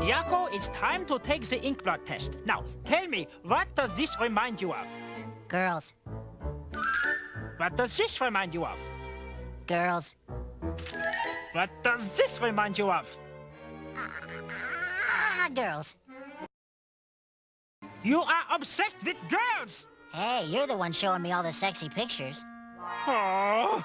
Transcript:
Yakko, it's time to take the ink blot test. Now, tell me, what does this remind you of? Girls. What does this remind you of? Girls. What does this remind you of? Ah, girls. You are obsessed with girls! Hey, you're the one showing me all the sexy pictures. Oh,